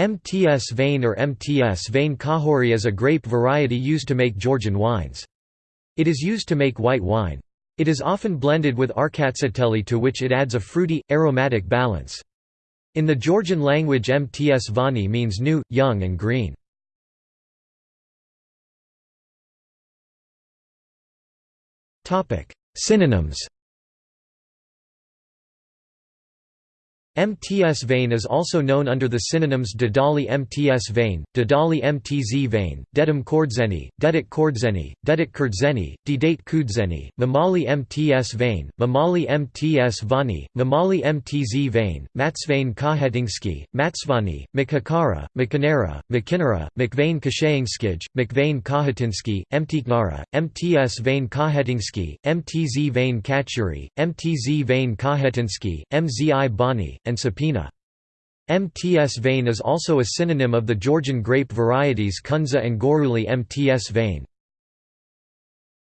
MTS Vane or Mtsvane Kakhuri is a grape variety used to make Georgian wines. It is used to make white wine. It is often blended with Rkatsiteli to which it adds a fruity, aromatic balance. In the Georgian language MTS Vani means new, young and green. Synonyms MTS vein is also known under the synonyms Dedali MTS vein, Dedali MTZ vein, Dedum Kordzeni, Dedik Kordzeni, Dedik Kurdzeni, Dedate Kudzeni, Mamali MTS vein, Mamali MTS Vani, Mamali MTZ Vane, Matsvane Kahetingsky, Matsvani, Makhakara, Makanera, Makinera, McVane Kashayingskij, McVane Kahatinsky, Mtiknara, MTS vein Kahetingsky, MTZ vein Kachuri, MTZ vein Kahetinsky, MZI Bani, and Subpoena. MTS vein is also a synonym of the Georgian grape varieties Kunza and Goruli Mtsvane.